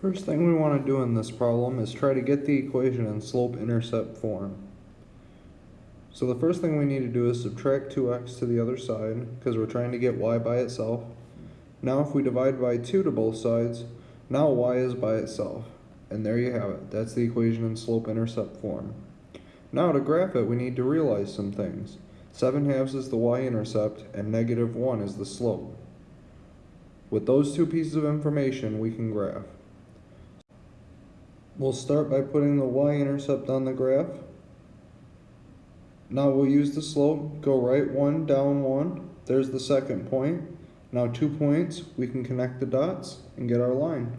First thing we want to do in this problem is try to get the equation in slope-intercept form. So the first thing we need to do is subtract 2x to the other side, because we're trying to get y by itself. Now if we divide by 2 to both sides, now y is by itself. And there you have it, that's the equation in slope-intercept form. Now to graph it, we need to realize some things. 7 halves is the y-intercept, and negative 1 is the slope. With those two pieces of information, we can graph. We'll start by putting the y-intercept on the graph. Now we'll use the slope, go right one, down one. There's the second point. Now two points, we can connect the dots and get our line.